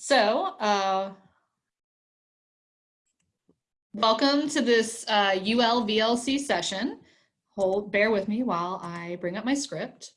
So, uh, welcome to this uh, UL-VLC session. Hold, bear with me while I bring up my script.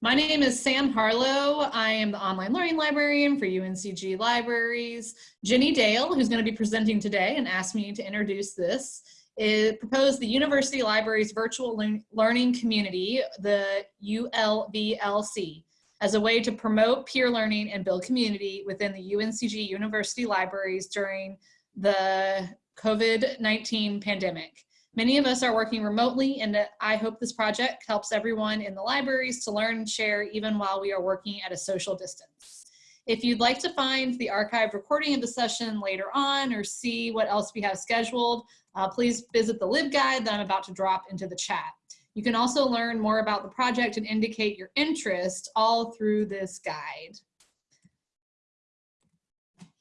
My name is Sam Harlow. I am the online learning librarian for UNCG Libraries. Jenny Dale, who's going to be presenting today and asked me to introduce this, is proposed the University Libraries Virtual Learning Community, the ULVLC as a way to promote peer learning and build community within the UNCG University libraries during the COVID-19 pandemic. Many of us are working remotely and I hope this project helps everyone in the libraries to learn and share even while we are working at a social distance. If you'd like to find the archived recording of the session later on or see what else we have scheduled, uh, please visit the LibGuide that I'm about to drop into the chat. You can also learn more about the project and indicate your interest all through this guide.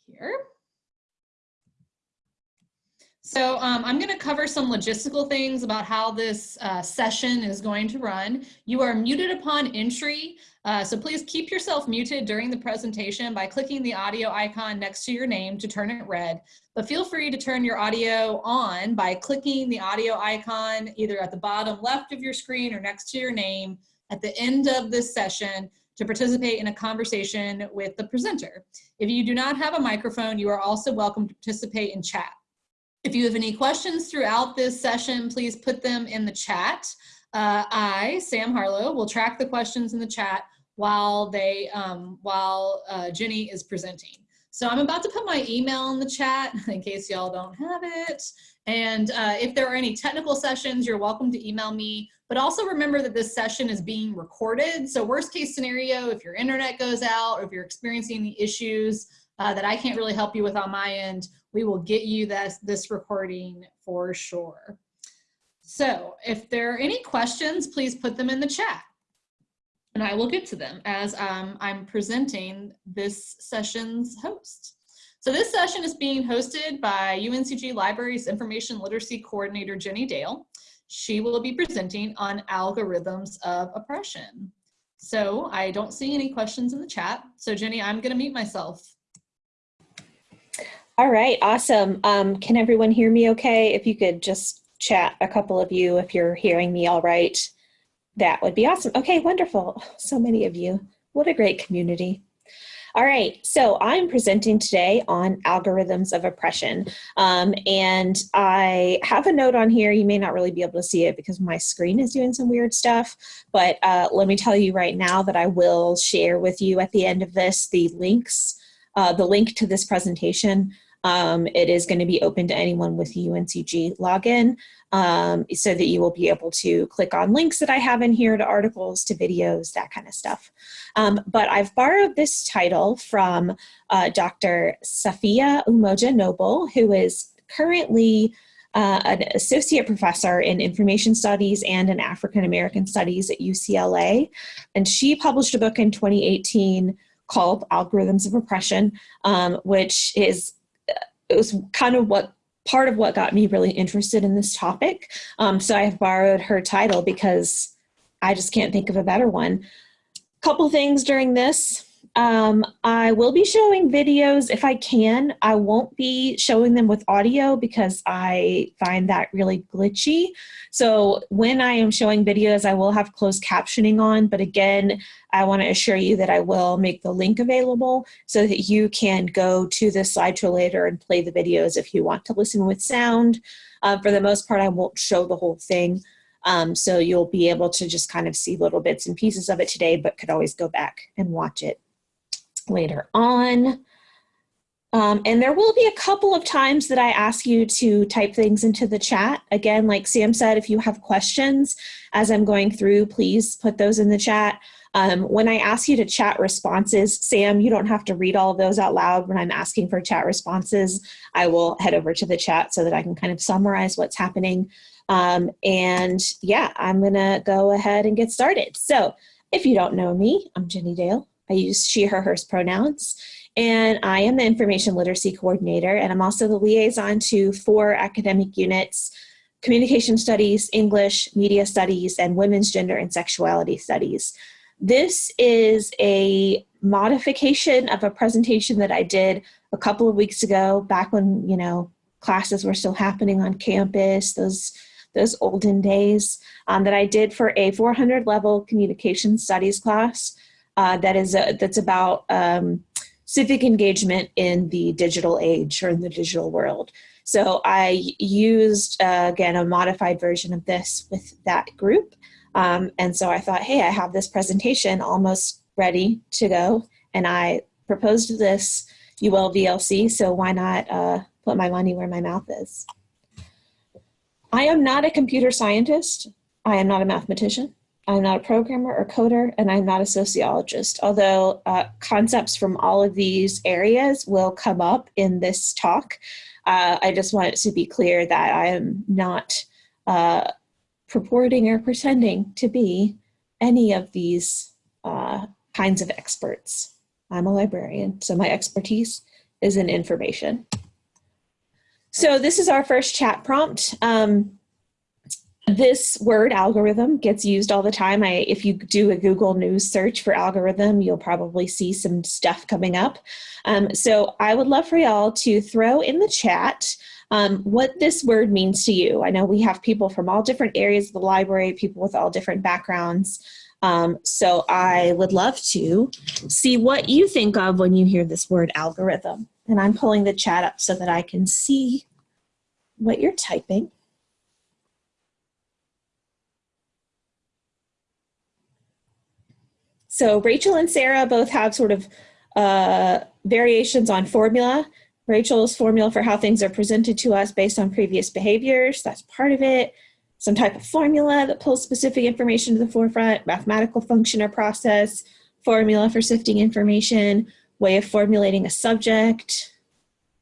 Here. So um, I'm going to cover some logistical things about how this uh, session is going to run. You are muted upon entry, uh, so please keep yourself muted during the presentation by clicking the audio icon next to your name to turn it red. But feel free to turn your audio on by clicking the audio icon either at the bottom left of your screen or next to your name at the end of this session to participate in a conversation with the presenter. If you do not have a microphone, you are also welcome to participate in chat. If you have any questions throughout this session, please put them in the chat. Uh, I, Sam Harlow, will track the questions in the chat while they um, while uh, Jenny is presenting. So I'm about to put my email in the chat in case y'all don't have it. And uh, if there are any technical sessions, you're welcome to email me. But also remember that this session is being recorded. So worst case scenario, if your internet goes out or if you're experiencing the issues uh, that I can't really help you with on my end, we will get you this, this recording for sure. So if there are any questions, please put them in the chat and I will get to them as um, I'm presenting this session's host. So this session is being hosted by UNCG Libraries Information Literacy Coordinator Jenny Dale. She will be presenting on algorithms of oppression. So I don't see any questions in the chat. So Jenny, I'm gonna mute myself. All right, awesome. Um, can everyone hear me okay? If you could just chat, a couple of you, if you're hearing me all right, that would be awesome. Okay, wonderful. So many of you. What a great community. All right, so I'm presenting today on algorithms of oppression. Um, and I have a note on here. You may not really be able to see it because my screen is doing some weird stuff. But uh, let me tell you right now that I will share with you at the end of this the links, uh, the link to this presentation um, it is going to be open to anyone with UNCG login um, so that you will be able to click on links that I have in here to articles, to videos, that kind of stuff. Um, but I've borrowed this title from uh, Dr. Safiya Umoja Noble, who is currently uh, an associate professor in information studies and in African American studies at UCLA. And she published a book in 2018 called Algorithms of Oppression, um, which is it was kind of what part of what got me really interested in this topic. Um, so I've borrowed her title because I just can't think of a better one. A couple things during this. Um, I will be showing videos if I can. I won't be showing them with audio because I find that really glitchy. So when I am showing videos, I will have closed captioning on. But again, I want to assure you that I will make the link available so that you can go to the slideshow later and play the videos if you want to listen with sound. Uh, for the most part, I won't show the whole thing. Um, so you'll be able to just kind of see little bits and pieces of it today, but could always go back and watch it later on. Um, and there will be a couple of times that I ask you to type things into the chat. Again, like Sam said, if you have questions as I'm going through, please put those in the chat. Um, when I ask you to chat responses, Sam, you don't have to read all of those out loud. When I'm asking for chat responses, I will head over to the chat so that I can kind of summarize what's happening. Um, and yeah, I'm gonna go ahead and get started. So if you don't know me, I'm Jenny Dale. I use she, her, hers pronouns. And I am the information literacy coordinator, and I'm also the liaison to four academic units, communication studies, English, media studies, and women's gender and sexuality studies. This is a modification of a presentation that I did a couple of weeks ago, back when, you know, classes were still happening on campus, those, those olden days, um, that I did for a 400 level communication studies class uh, that is a, that's about um, civic engagement in the digital age or in the digital world. So I used, uh, again, a modified version of this with that group. Um, and so I thought, hey, I have this presentation almost ready to go. And I proposed this UL VLC, so why not uh, put my money where my mouth is? I am not a computer scientist. I am not a mathematician. I'm not a programmer or coder, and I'm not a sociologist, although uh, concepts from all of these areas will come up in this talk. Uh, I just want it to be clear that I am not uh, purporting or pretending to be any of these uh, kinds of experts. I'm a librarian, so my expertise is in information. So this is our first chat prompt. Um, this word algorithm gets used all the time. I, if you do a Google News search for algorithm, you'll probably see some stuff coming up. Um, so I would love for y'all to throw in the chat um, what this word means to you. I know we have people from all different areas of the library, people with all different backgrounds. Um, so I would love to see what you think of when you hear this word algorithm. And I'm pulling the chat up so that I can see what you're typing. So Rachel and Sarah both have sort of uh, variations on formula. Rachel's formula for how things are presented to us based on previous behaviors, that's part of it. Some type of formula that pulls specific information to the forefront, mathematical function or process, formula for sifting information, way of formulating a subject.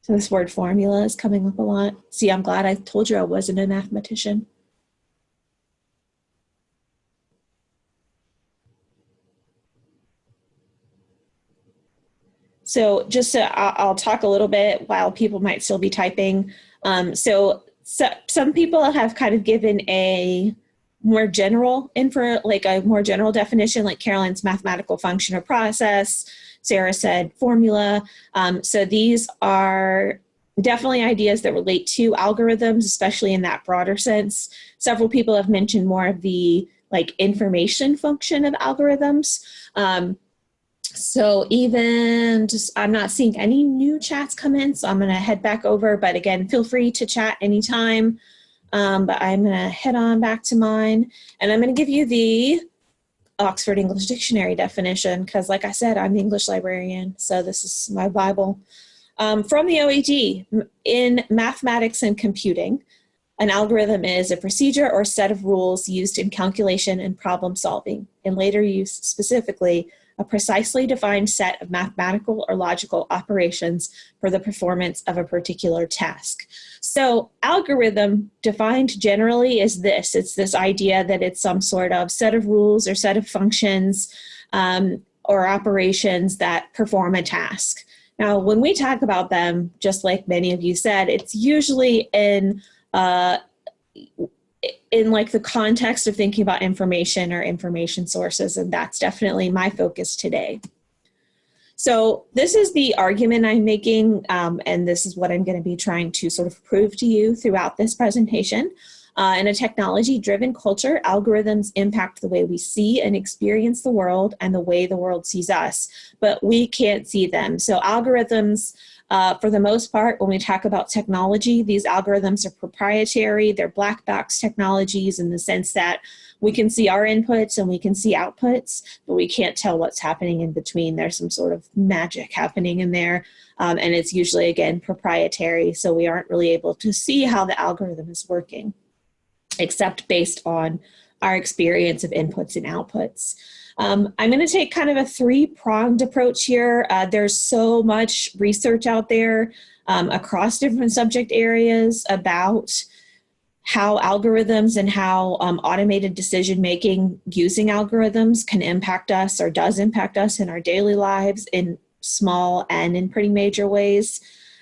So this word formula is coming up a lot. See, I'm glad I told you I wasn't a mathematician. So just so I'll talk a little bit while people might still be typing. Um, so, so some people have kind of given a more general info, like a more general definition, like Carolyn's mathematical function or process. Sarah said formula. Um, so these are definitely ideas that relate to algorithms, especially in that broader sense. Several people have mentioned more of the like information function of algorithms. Um, so even just, I'm not seeing any new chats come in, so I'm gonna head back over, but again, feel free to chat anytime. Um, but I'm gonna head on back to mine and I'm gonna give you the Oxford English Dictionary definition because like I said, I'm the English librarian, so this is my Bible. Um, from the OED, in mathematics and computing, an algorithm is a procedure or set of rules used in calculation and problem solving. In later use specifically, a precisely defined set of mathematical or logical operations for the performance of a particular task. So algorithm defined generally is this. It's this idea that it's some sort of set of rules or set of functions um, or operations that perform a task. Now, when we talk about them, just like many of you said, it's usually in uh, in like the context of thinking about information or information sources, and that's definitely my focus today. So this is the argument I'm making, um, and this is what I'm going to be trying to sort of prove to you throughout this presentation. Uh, in a technology-driven culture, algorithms impact the way we see and experience the world and the way the world sees us, but we can't see them. So algorithms uh, for the most part, when we talk about technology, these algorithms are proprietary. They're black box technologies in the sense that we can see our inputs and we can see outputs, but we can't tell what's happening in between. There's some sort of magic happening in there. Um, and it's usually, again, proprietary. So we aren't really able to see how the algorithm is working, except based on our experience of inputs and outputs. Um, I'm going to take kind of a three-pronged approach here. Uh, there's so much research out there um, across different subject areas about how algorithms and how um, automated decision making using algorithms can impact us or does impact us in our daily lives in small and in pretty major ways.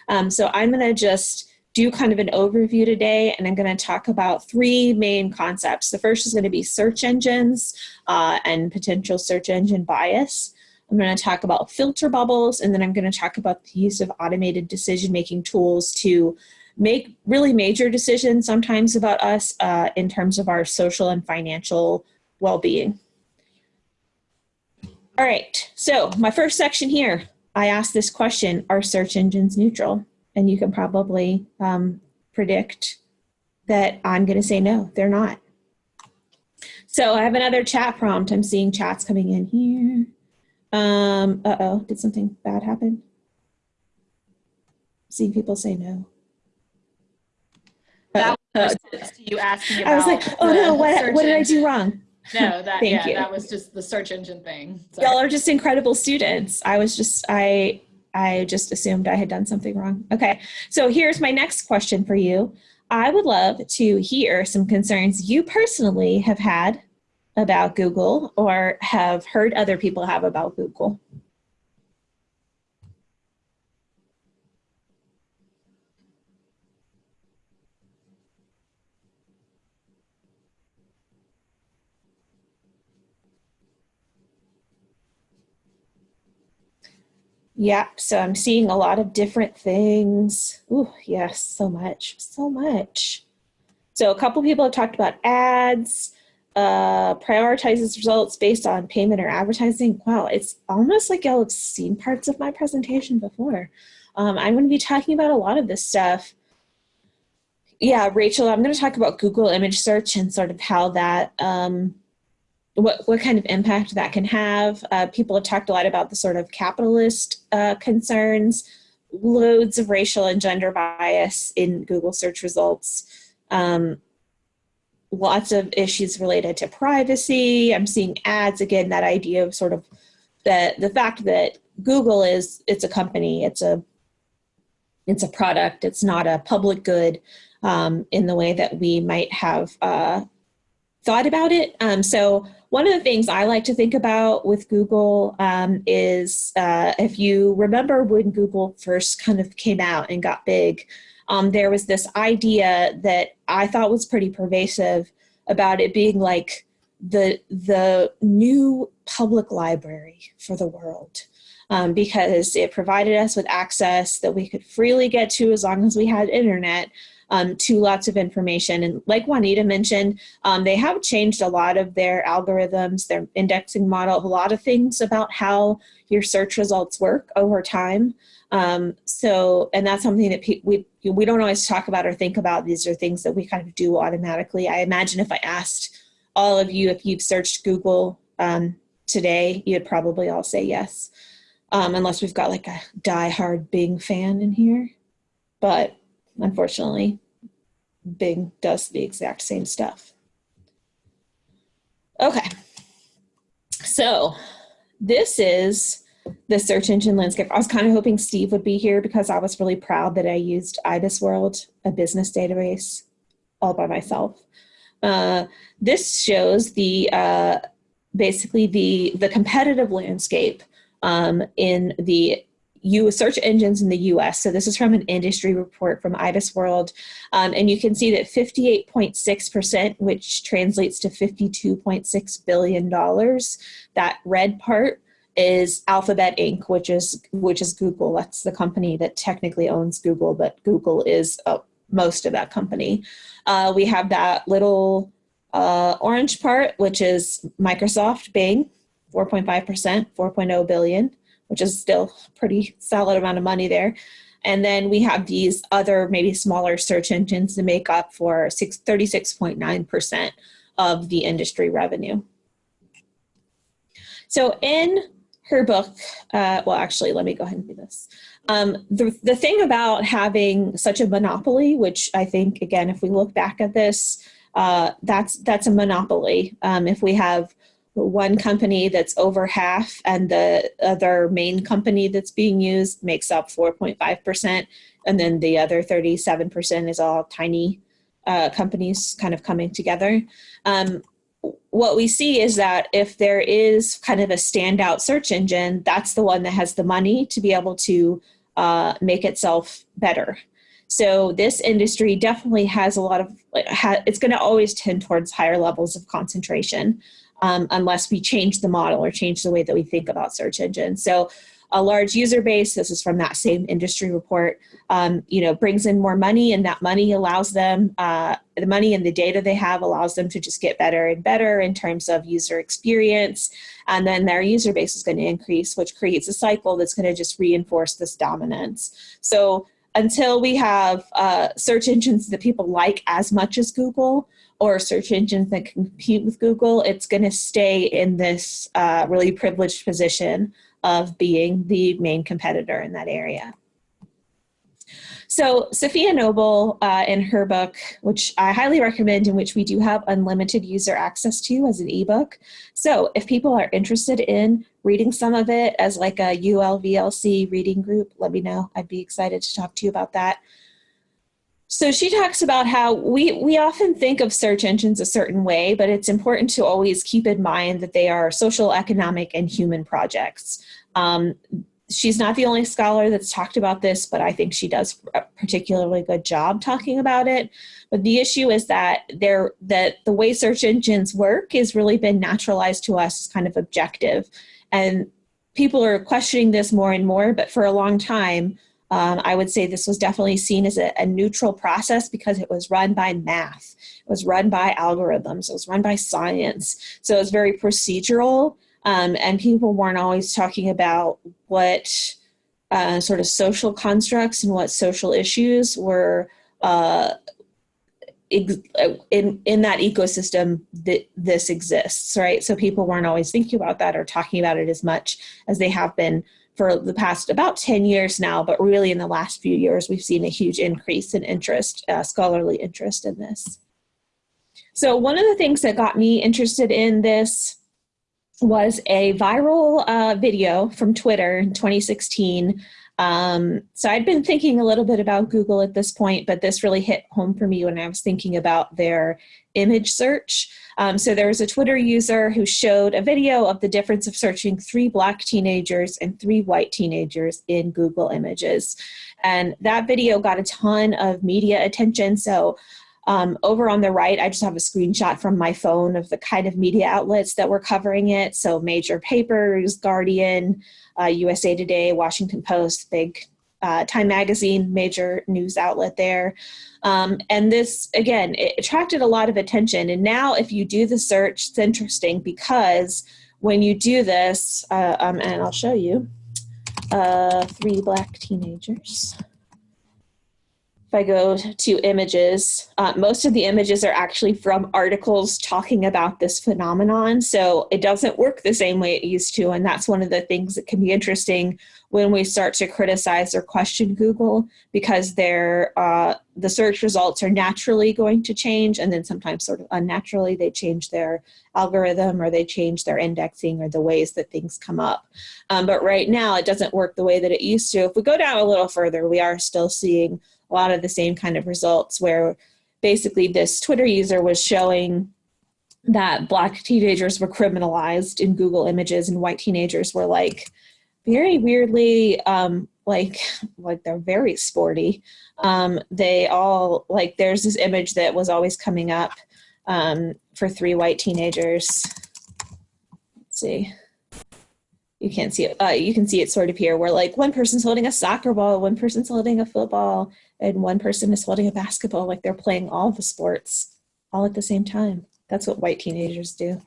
Um, so I'm going to just do kind of an overview today, and I'm going to talk about three main concepts. The first is going to be search engines uh, and potential search engine bias. I'm going to talk about filter bubbles, and then I'm going to talk about the use of automated decision-making tools to make really major decisions sometimes about us uh, in terms of our social and financial well-being. All right, so my first section here, I asked this question, are search engines neutral? And you can probably um, predict that I'm gonna say no, they're not. So I have another chat prompt. I'm seeing chats coming in here. Um, uh-oh, did something bad happen? Seeing people say no. That Uh, was response you asking about. I was like, oh no, what, what did I do wrong? No, that, Thank yeah, you. that was just the search engine thing. Y'all are just incredible students. I was just, I, I just assumed I had done something wrong. Okay, so here's my next question for you. I would love to hear some concerns you personally have had about Google or have heard other people have about Google. Yeah, so I'm seeing a lot of different things. Ooh, yes, so much, so much. So a couple people have talked about ads, uh, prioritizes results based on payment or advertising. Wow, it's almost like y'all have seen parts of my presentation before. Um, I'm going to be talking about a lot of this stuff. Yeah, Rachel, I'm going to talk about Google image search and sort of how that um, what, what kind of impact that can have. Uh, people have talked a lot about the sort of capitalist uh, concerns, loads of racial and gender bias in Google search results, um, lots of issues related to privacy. I'm seeing ads, again, that idea of sort of the, the fact that Google is, it's a company, it's a, it's a product, it's not a public good um, in the way that we might have uh, thought about it. Um, so one of the things I like to think about with Google um, is uh, if you remember when Google first kind of came out and got big, um, there was this idea that I thought was pretty pervasive about it being like the, the new public library for the world. Um, because it provided us with access that we could freely get to as long as we had internet, um, to lots of information. And like Juanita mentioned, um, they have changed a lot of their algorithms, their indexing model, a lot of things about how your search results work over time. Um, so, and that's something that we, we don't always talk about or think about. These are things that we kind of do automatically. I imagine if I asked all of you if you've searched Google um, today, you'd probably all say yes. Um, unless we've got like a die-hard Bing fan in here. But unfortunately, Bing does the exact same stuff. Okay, so this is the search engine landscape. I was kind of hoping Steve would be here because I was really proud that I used IBISWorld, a business database, all by myself. Uh, this shows the uh, basically the the competitive landscape um, in the U search engines in the US. So this is from an industry report from IBISWorld. Um, and you can see that 58.6%, which translates to $52.6 billion, that red part is Alphabet Inc., which is, which is Google. That's the company that technically owns Google, but Google is uh, most of that company. Uh, we have that little uh, orange part, which is Microsoft Bing, 4.5%, 4.0 billion which is still pretty solid amount of money there. And then we have these other maybe smaller search engines to make up for 36.9% of the industry revenue. So in her book, uh, well, actually, let me go ahead and do this. Um, the, the thing about having such a monopoly, which I think, again, if we look back at this, uh, that's, that's a monopoly. Um, if we have one company that's over half and the other main company that's being used makes up 4.5%. And then the other 37% is all tiny uh, companies kind of coming together. Um, what we see is that if there is kind of a standout search engine, that's the one that has the money to be able to uh, make itself better. So this industry definitely has a lot of, it's going to always tend towards higher levels of concentration um, unless we change the model or change the way that we think about search engines. So a large user base, this is from that same industry report, um, you know, brings in more money and that money allows them, uh, the money and the data they have allows them to just get better and better in terms of user experience. And then their user base is going to increase, which creates a cycle that's going to just reinforce this dominance. So until we have uh, search engines that people like as much as Google, or search engines that compete with Google, it's going to stay in this uh, really privileged position of being the main competitor in that area. So Safiya Noble, uh, in her book, which I highly recommend, in which we do have unlimited user access to as an ebook. So if people are interested in reading some of it as like a ULVLC reading group, let me know. I'd be excited to talk to you about that. So she talks about how we, we often think of search engines a certain way, but it's important to always keep in mind that they are social, economic, and human projects. Um, she's not the only scholar that's talked about this, but I think she does a particularly good job talking about it. But the issue is that there that the way search engines work has really been naturalized to us as kind of objective. And people are questioning this more and more, but for a long time, um, I would say this was definitely seen as a, a, neutral process because it was run by math. It was run by algorithms. It was run by science. So it was very procedural um, and people weren't always talking about what uh, sort of social constructs and what social issues were uh, in in that ecosystem that this exists, right? So people weren't always thinking about that or talking about it as much as they have been for the past about 10 years now, but really in the last few years, we've seen a huge increase in interest, uh, scholarly interest in this. So one of the things that got me interested in this was a viral uh, video from Twitter in 2016. Um, so I'd been thinking a little bit about Google at this point, but this really hit home for me when I was thinking about their image search. Um, so there was a Twitter user who showed a video of the difference of searching three black teenagers and three white teenagers in Google Images. And that video got a ton of media attention. So um, over on the right, I just have a screenshot from my phone of the kind of media outlets that were covering it. So major papers, Guardian, uh, USA Today, Washington Post, big uh, Time Magazine, major news outlet there. Um, and this, again, it attracted a lot of attention. And now if you do the search, it's interesting because when you do this, uh, um, and I'll show you, uh, three black teenagers. If I go to images, uh, most of the images are actually from articles talking about this phenomenon. So it doesn't work the same way it used to. And that's one of the things that can be interesting when we start to criticize or question Google because uh, the search results are naturally going to change and then sometimes sort of unnaturally they change their algorithm or they change their indexing or the ways that things come up. Um, but right now it doesn't work the way that it used to. If we go down a little further, we are still seeing a lot of the same kind of results where basically this Twitter user was showing that black teenagers were criminalized in Google images and white teenagers were like very weirdly um, like like they're very sporty. Um, they all like there's this image that was always coming up um, for three white teenagers. Let's see you can't see it. Uh, you can see it sort of here where like one person's holding a soccer ball, one person's holding a football, and one person is holding a basketball. Like they're playing all the sports all at the same time. That's what white teenagers do.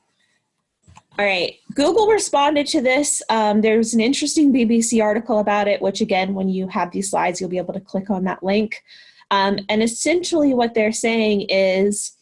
All right, Google responded to this. Um, there's an interesting BBC article about it, which again, when you have these slides, you'll be able to click on that link. Um, and essentially what they're saying is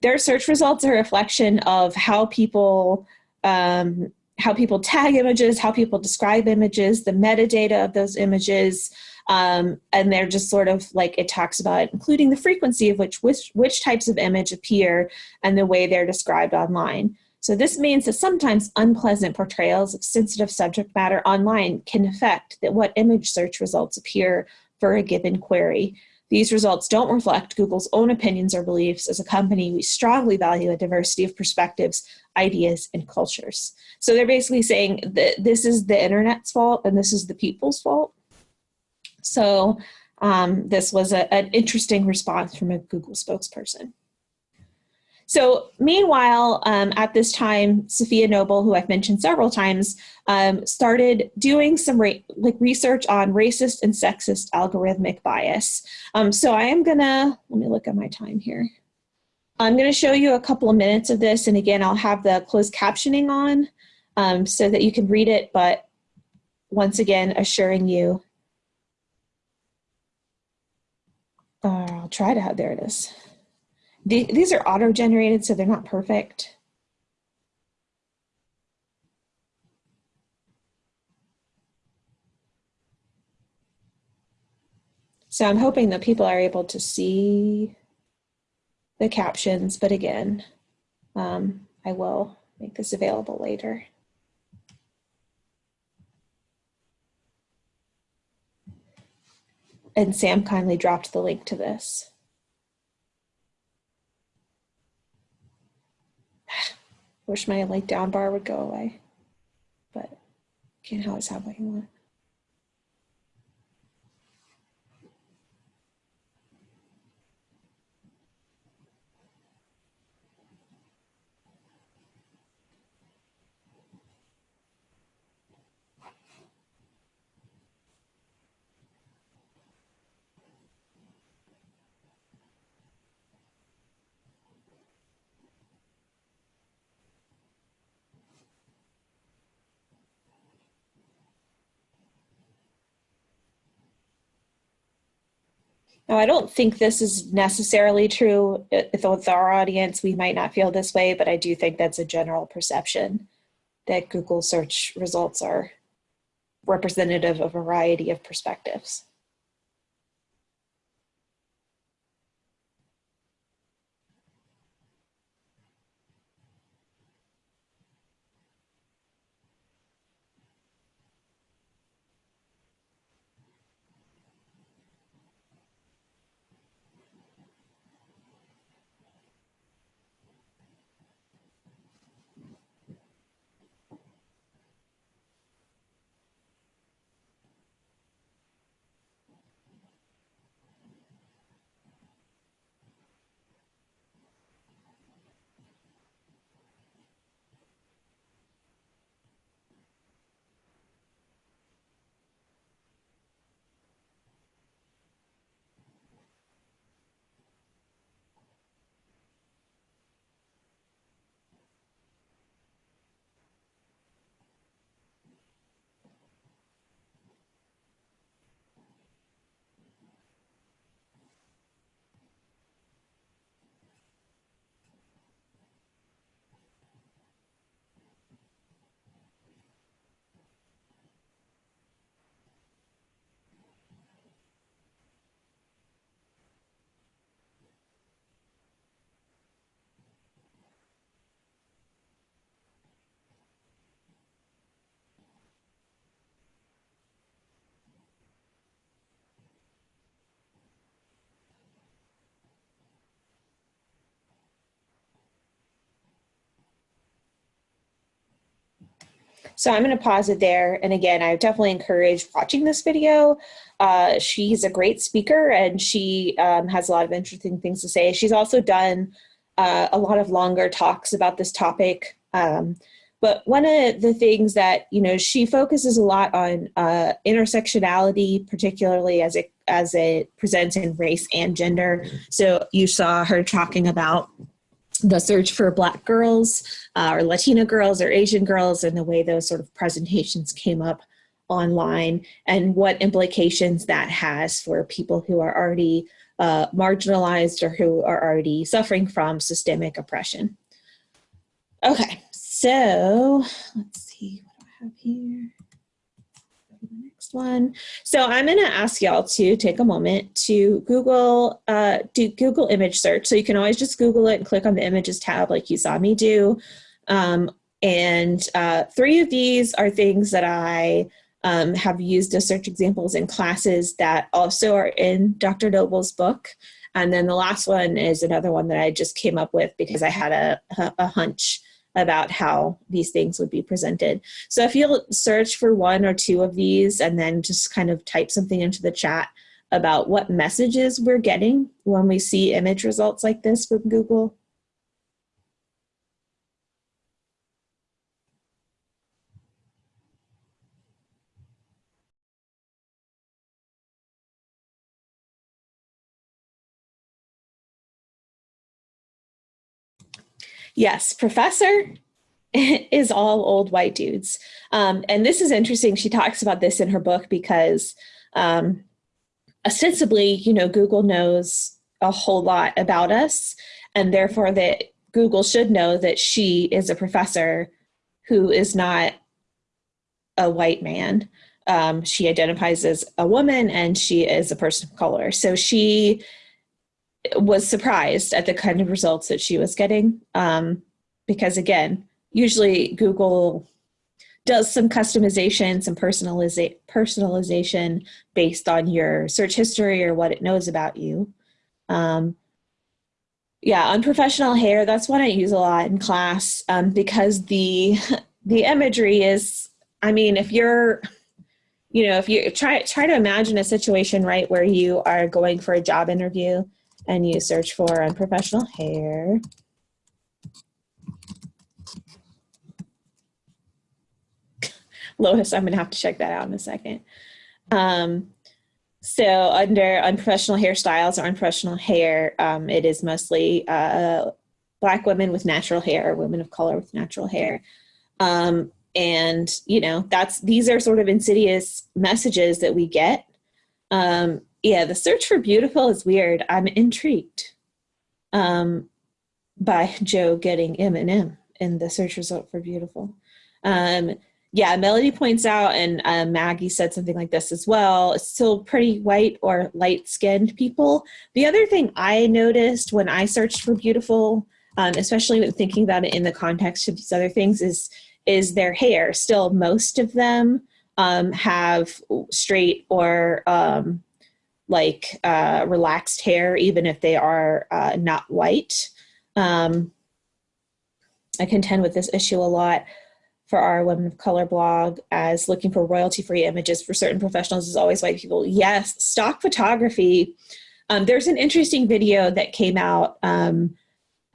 their search results are a reflection of how people um, how people tag images, how people describe images, the metadata of those images, um, and they're just sort of like it talks about including the frequency of which, which which types of image appear and the way they're described online. So this means that sometimes unpleasant portrayals of sensitive subject matter online can affect that what image search results appear for a given query. These results don't reflect Google's own opinions or beliefs. As a company, we strongly value a diversity of perspectives, ideas, and cultures. So they're basically saying that this is the internet's fault and this is the people's fault. So Um, this was a, an interesting response from a Google spokesperson. So meanwhile, um, at this time, Safiya Noble, who I've mentioned several times, um, started doing some like research on racist and sexist algorithmic bias. Um, so I am gonna, let me look at my time here. I'm gonna show you a couple of minutes of this, and again, I'll have the closed captioning on um, so that you can read it, but once again, assuring you, uh, I'll try to have, there it is. The, these are auto-generated, so they're not perfect. So I'm hoping that people are able to see the captions, but again, um, I will make this available later. And Sam kindly dropped the link to this. Wish my like down bar would go away, but can't always have what you want. Now, I don't think this is necessarily true with our audience. We might not feel this way, but I do think that's a general perception that Google search results are representative of a variety of perspectives. So I'm going to pause it there. And again, I definitely encourage watching this video. Uh, she's a great speaker and she um, has a lot of interesting things to say. She's also done uh, a lot of longer talks about this topic. Um, but one of the things that, you know, she focuses a lot on uh, intersectionality, particularly as it, as it presents in race and gender. So you saw her talking about the search for black girls uh, or Latina girls or Asian girls and the way those sort of presentations came up online and what implications that has for people who are already uh, marginalized or who are already suffering from systemic oppression. Okay, so let's see what do I have here one. So I'm going to ask y'all to take a moment to Google, uh, do Google image search. So you can always just Google it and click on the images tab like you saw me do. Um, and uh, three of these are things that I um, have used as search examples in classes that also are in Dr. Noble's book. And then the last one is another one that I just came up with because I had a, a hunch about how these things would be presented. So if you'll search for one or two of these and then just kind of type something into the chat, about what messages we're getting when we see image results like this from Google? Yes, professor is all old white dudes. Um, and this is interesting. She talks about this in her book because um, ostensibly, you know, Google knows a whole lot about us and therefore that Google should know that she is a professor who is not a white man. Um, she identifies as a woman and she is a person of color. So she was surprised at the kind of results that she was getting. Um, because again, usually Google does some customization, some personaliza personalization based on your search history or what it knows about you. Um, yeah, unprofessional hair, that's what I use a lot in class um, because the, the imagery is, I mean, if you're, you know, if you try, try to imagine a situation, right, where you are going for a job interview and you search for unprofessional hair. Lois, I'm gonna have to check that out in a second. Um, so under unprofessional hairstyles or unprofessional hair, um, it is mostly uh, black women with natural hair, or women of color with natural hair. Um, and you know, that's these are sort of insidious messages that we get. Um, yeah, the search for beautiful is weird. I'm intrigued um, by Joe getting M and M in the search result for beautiful. Um, yeah, Melody points out, and uh, Maggie said something like this as well, it's still pretty white or light skinned people. The other thing I noticed when I searched for beautiful, um, especially when thinking about it in the context of these other things, is, is their hair. Still, most of them um, have straight or um, like uh, relaxed hair, even if they are uh, not white. Um, I contend with this issue a lot for our Women of Color blog as looking for royalty-free images for certain professionals is always white people. Yes, stock photography. Um, there's an interesting video that came out. Um,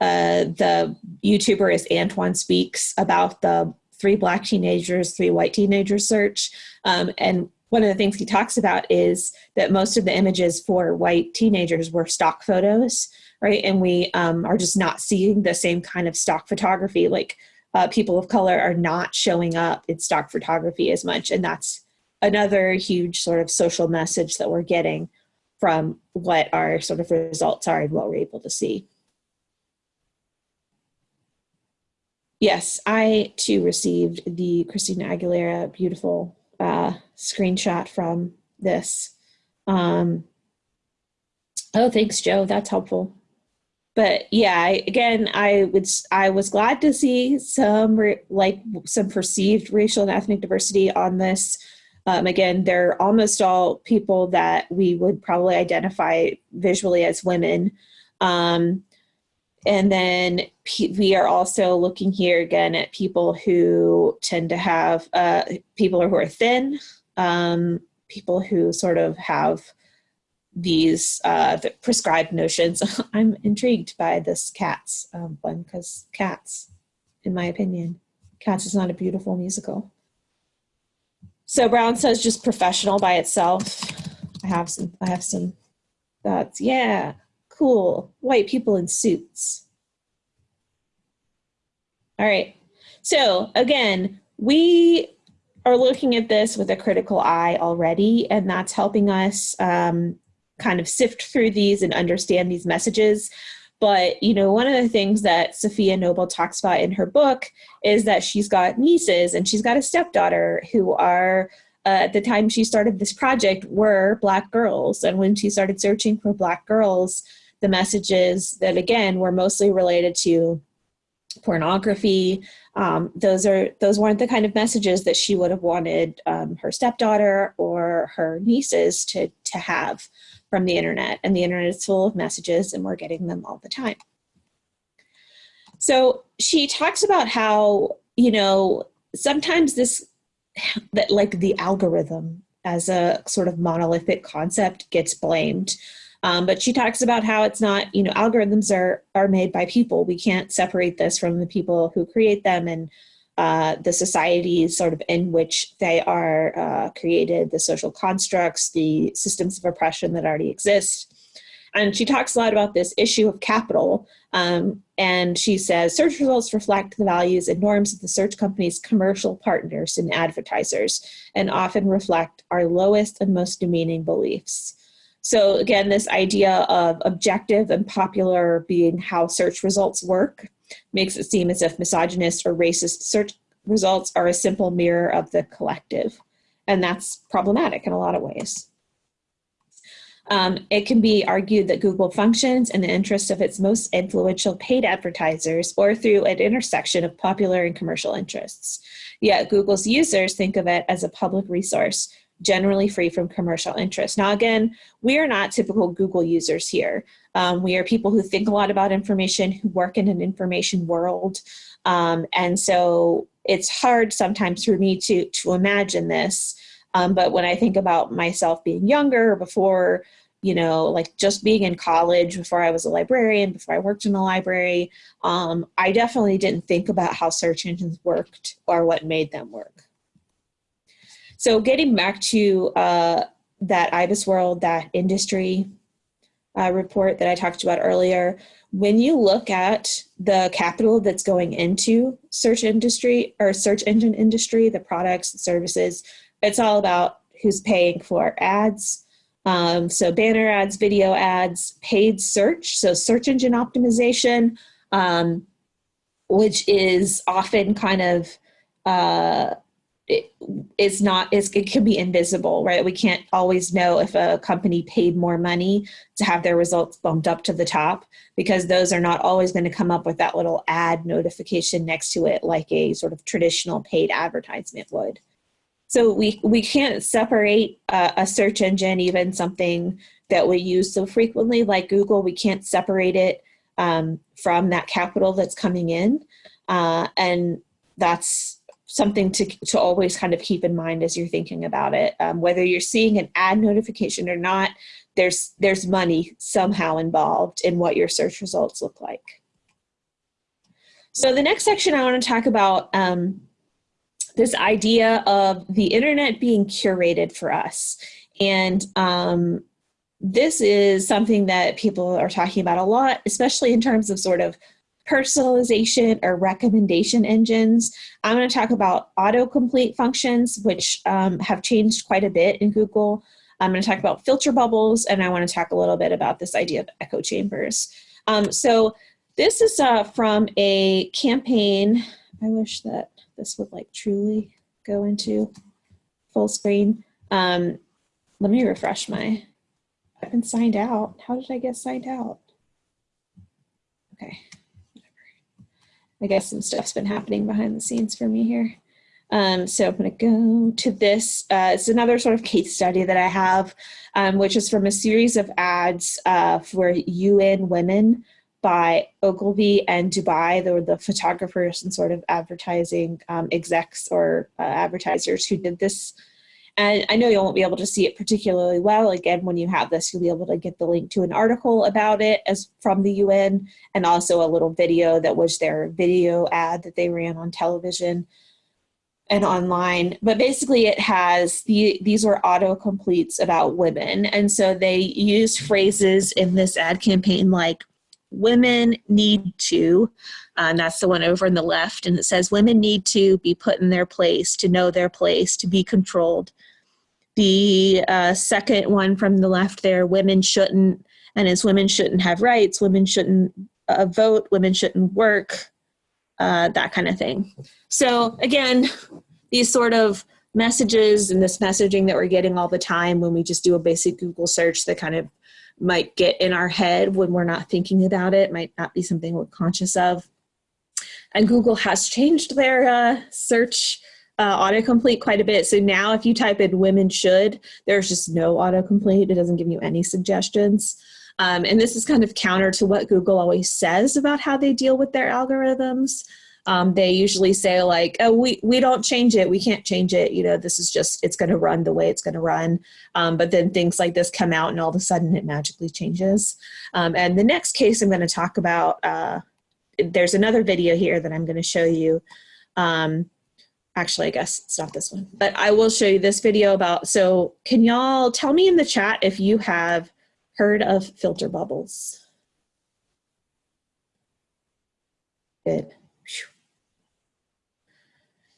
uh, the YouTuber is Antoine Speaks about the three black teenagers, three white teenagers search. Um, and one of the things he talks about is that most of the images for white teenagers were stock photos, right? And we um, are just not seeing the same kind of stock photography. Like uh, people of color are not showing up in stock photography as much. And that's another huge sort of social message that we're getting from what our sort of results are and what we're able to see. Yes, I too received the Christina Aguilera beautiful uh, screenshot from this. Um, oh, thanks, Joe. That's helpful but yeah I, again i would i was glad to see some like some perceived racial and ethnic diversity on this um, again they're almost all people that we would probably identify visually as women um, and then we are also looking here again at people who tend to have uh, people who are thin um, people who sort of have these uh, the prescribed notions. I'm intrigued by this Cats um, one because Cats, in my opinion, Cats is not a beautiful musical. So Brown says just professional by itself. I have some. I have some thoughts. Yeah, cool. White people in suits. All right. So again, we are looking at this with a critical eye already, and that's helping us um, kind of sift through these and understand these messages. But, you know, one of the things that Safiya Noble talks about in her book is that she's got nieces and she's got a stepdaughter who are, uh, at the time she started this project, were Black girls. And when she started searching for Black girls, the messages that, again, were mostly related to pornography. Um, those are those weren't the kind of messages that she would have wanted um, her stepdaughter or her nieces to to have from the internet and the internet is full of messages and we're getting them all the time. So she talks about how, you know, sometimes this, that like the algorithm as a sort of monolithic concept gets blamed. Um, but she talks about how it's not, you know, algorithms are, are made by people. We can't separate this from the people who create them and uh, the societies sort of in which they are uh, created, the social constructs, the systems of oppression that already exist. And she talks a lot about this issue of capital. Um, and she says search results reflect the values and norms of the search company's commercial partners and advertisers, and often reflect our lowest and most demeaning beliefs. So again, this idea of objective and popular being how search results work makes it seem as if misogynist or racist search results are a simple mirror of the collective. And that's problematic in a lot of ways. Um, it can be argued that Google functions in the interest of its most influential paid advertisers or through an intersection of popular and commercial interests. Yet Google's users think of it as a public resource generally free from commercial interest. Now, again, we are not typical Google users here. Um, we are people who think a lot about information, who work in an information world. Um, and so it's hard sometimes for me to, to imagine this. Um, but when I think about myself being younger, before, you know, like just being in college, before I was a librarian, before I worked in a library, um, I definitely didn't think about how search engines worked or what made them work. So getting back to uh, that IBISWorld, that industry uh, report that I talked about earlier, when you look at the capital that's going into search industry or search engine industry, the products, the services, it's all about who's paying for ads. Um, so banner ads, video ads, paid search, so search engine optimization, um, which is often kind of uh, it is not it can be invisible right? We can't always know if a company paid more money to have their results bumped up to the top because those are not always going to come up with that little ad notification next to it like a sort of traditional paid advertisement would. So we we can't separate a search engine even something that we use so frequently like google we can't separate it um, from that capital that's coming in uh, and that's something to, to always kind of keep in mind as you're thinking about it. Um, whether you're seeing an ad notification or not, there's, there's money somehow involved in what your search results look like. So the next section I want to talk about um, this idea of the internet being curated for us. And um, this is something that people are talking about a lot, especially in terms of sort of personalization or recommendation engines. I'm going to talk about autocomplete functions, which um, have changed quite a bit in Google. I'm going to talk about filter bubbles, and I want to talk a little bit about this idea of echo chambers. Um, so this is uh, from a campaign. I wish that this would like truly go into full screen. Um, let me refresh my, I've been signed out. How did I get signed out? Okay. I guess some stuff's been happening behind the scenes for me here. Um, so I'm going to go to this. Uh, it's another sort of case study that I have, um, which is from a series of ads uh, for UN Women by Ogilvy and Dubai. They were the photographers and sort of advertising um, execs or uh, advertisers who did this and I know you won't be able to see it particularly well. Again, when you have this, you'll be able to get the link to an article about it as from the UN and also a little video that was their video ad that they ran on television and online. But basically it has, the these were auto-completes about women. And so they used phrases in this ad campaign like, women need to, uh, and that's the one over in the left, and it says women need to be put in their place, to know their place, to be controlled, the uh, second one from the left there, women shouldn't, and as women shouldn't have rights, women shouldn't uh, vote, women shouldn't work, uh, that kind of thing. So again, these sort of messages and this messaging that we're getting all the time when we just do a basic Google search that kind of might get in our head when we're not thinking about it, might not be something we're conscious of. And Google has changed their uh, search uh, autocomplete quite a bit. So now if you type in women should, there's just no autocomplete. It doesn't give you any suggestions. Um, and this is kind of counter to what Google always says about how they deal with their algorithms. um, they usually say like, oh, we, we don't change it. We can't change it. You know, this is just, it's going to run the way it's going to run. Um, but then things like this come out and all of a sudden it magically changes. Um, and the next case I'm going to talk about, uh, there's another video here that I'm going to show you. Um, actually, I guess it's not this one, but I will show you this video about, so can y'all tell me in the chat if you have heard of filter bubbles? Good.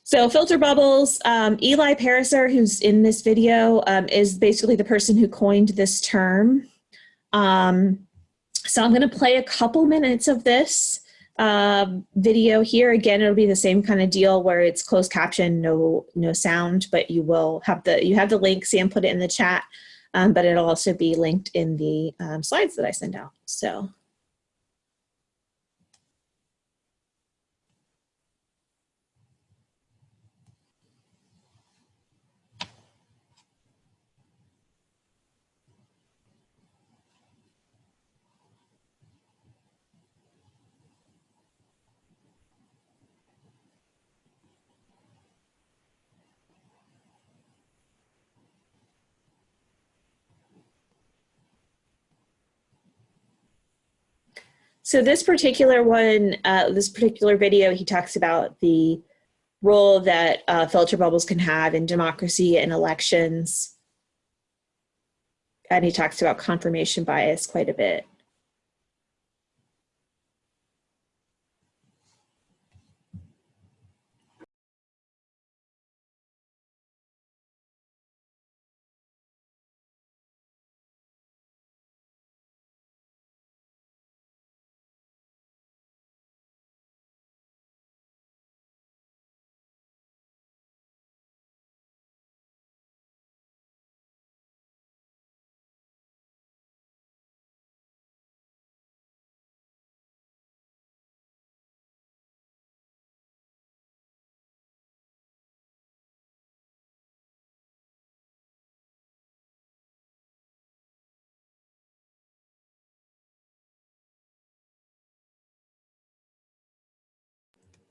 So filter bubbles, um, Eli Pariser, who's in this video, um, is basically the person who coined this term. Um, so I'm gonna play a couple minutes of this uh, video here. Again, it'll be the same kind of deal where it's closed caption, no, no sound, but you will have the, you have the link, Sam put it in the chat, um, but it'll also be linked in the um, slides that I send out. So So this particular one, uh, this particular video, he talks about the role that uh, filter bubbles can have in democracy and elections. And he talks about confirmation bias quite a bit.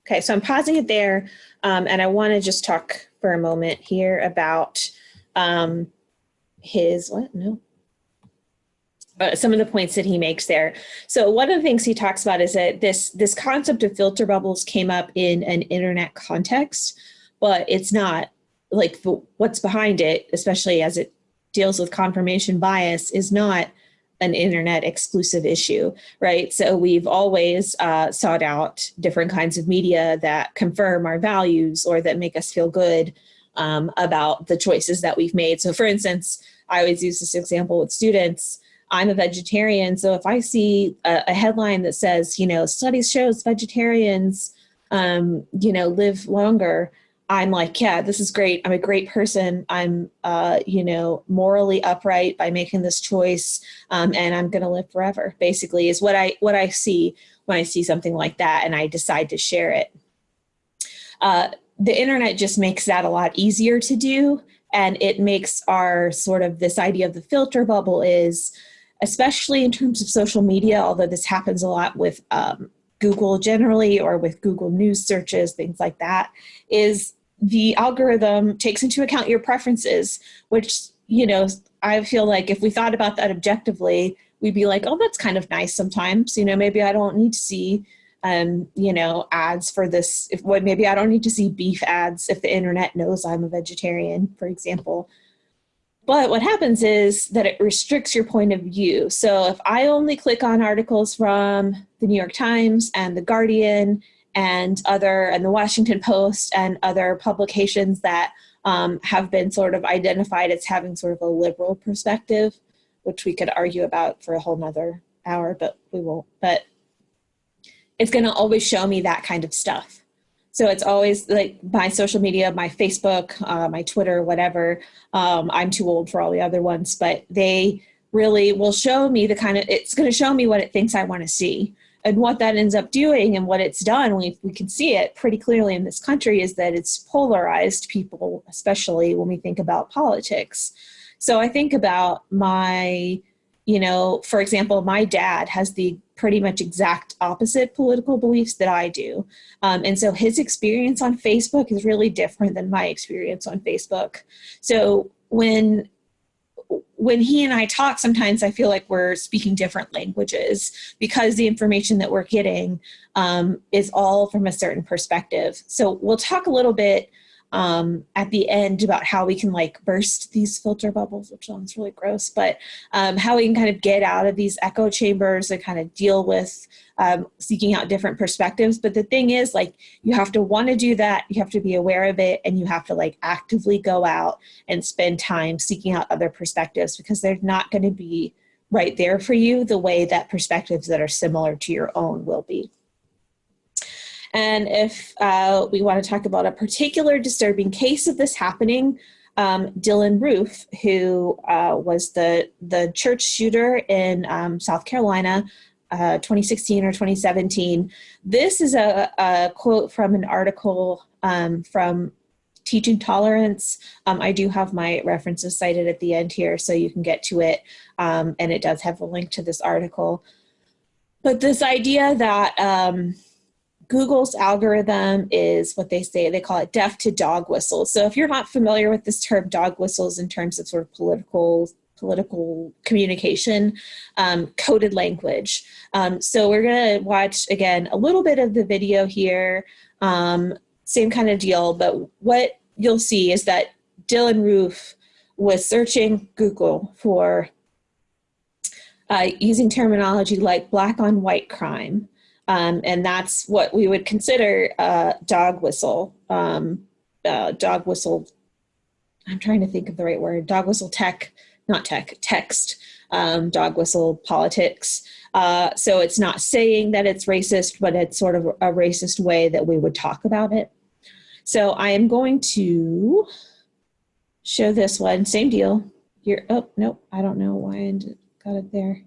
Okay, so I'm pausing it there, um, and I want to just talk for a moment here about um, his, what, no, uh, some of the points that he makes there. So one of the things he talks about is that this, this concept of filter bubbles came up in an internet context, but it's not like what's behind it, especially as it deals with confirmation bias, is not an internet exclusive issue, right? So we've always uh, sought out different kinds of media that confirm our values or that make us feel good um, about the choices that we've made. So for instance, I always use this example with students. I'm a vegetarian, so if I see a, a headline that says, you know, studies shows vegetarians, um, you know, live longer, I'm like, yeah, this is great. I'm a great person. I'm, uh, you know, morally upright by making this choice, um, and I'm going to live forever. Basically, is what I what I see when I see something like that, and I decide to share it. Uh, the internet just makes that a lot easier to do, and it makes our sort of this idea of the filter bubble is, especially in terms of social media, although this happens a lot with um, Google generally or with Google News searches, things like that, is the algorithm takes into account your preferences, which, you know, I feel like if we thought about that objectively, we'd be like, oh, that's kind of nice sometimes. You know, maybe I don't need to see, um, you know, ads for this. If what maybe I don't need to see beef ads if the internet knows I'm a vegetarian, for example. But what happens is that it restricts your point of view. So if I only click on articles from the New York Times and the Guardian and other and the Washington Post and other publications that um, have been sort of identified as having sort of a liberal perspective, which we could argue about for a whole nother hour, but we won't. But it's going to always show me that kind of stuff. So it's always like my social media, my Facebook, uh, my Twitter, whatever. Um, I'm too old for all the other ones, but they really will show me the kind of, it's going to show me what it thinks I want to see and what that ends up doing and what it's done, we, we can see it pretty clearly in this country, is that it's polarized people, especially when we think about politics. So I think about my you know, for example, my dad has the pretty much exact opposite political beliefs that I do. Um, and so his experience on Facebook is really different than my experience on Facebook. So when when he and I talk, sometimes I feel like we're speaking different languages because the information that we're getting um, is all from a certain perspective. So we'll talk a little bit um, at the end about how we can like burst these filter bubbles, which sounds really gross, but um, how we can kind of get out of these echo chambers and kind of deal with um, seeking out different perspectives. But the thing is like, you have to want to do that. You have to be aware of it and you have to like actively go out and spend time seeking out other perspectives because they're not going to be right there for you the way that perspectives that are similar to your own will be. And if uh, we want to talk about a particular disturbing case of this happening, um, Dylann Roof, who uh, was the, the church shooter in um, South Carolina, uh, 2016 or 2017. This is a, a quote from an article um, from Teaching Tolerance. Um, I do have my references cited at the end here so you can get to it. Um, and it does have a link to this article. But this idea that um, Google's algorithm is what they say, they call it deaf to dog whistles. So if you're not familiar with this term dog whistles in terms of sort of political political communication, um, coded language. Um, so we're gonna watch again a little bit of the video here, um, same kind of deal, but what you'll see is that Dylann Roof was searching Google for uh, using terminology like black on white crime. Um, and that's what we would consider a dog whistle, um, uh, dog whistle. I'm trying to think of the right word, dog whistle tech, not tech, text, um, dog whistle politics. Uh, so it's not saying that it's racist, but it's sort of a racist way that we would talk about it. So I am going to show this one, same deal. You're, oh, nope, I don't know why I got it there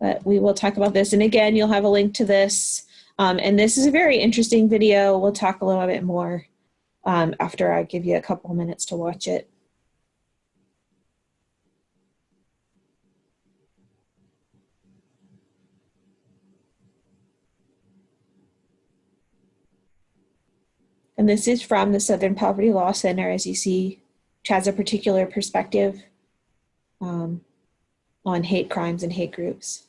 but we will talk about this. And again, you'll have a link to this. Um, and this is a very interesting video. We'll talk a little bit more um, after I give you a couple minutes to watch it. And this is from the Southern Poverty Law Center, as you see, which has a particular perspective um, on hate crimes and hate groups.